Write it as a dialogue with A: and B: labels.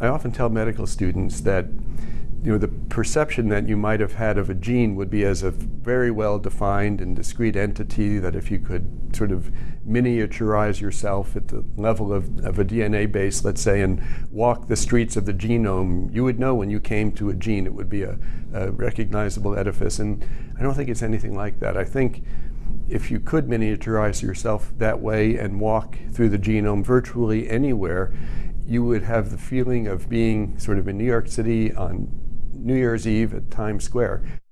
A: I often tell medical students that you know, the perception that you might have had of a gene would be as a very well defined and discrete entity that if you could sort of miniaturize yourself at the level of, of a DNA base, let's say, and walk the streets of the genome, you would know when you came to a gene it would be a, a recognizable edifice. And I don't think it's anything like that. I think if you could miniaturize yourself that way and walk through the genome virtually anywhere, you would have the feeling of being sort of in New York City on New Year's Eve at Times Square.